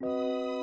Música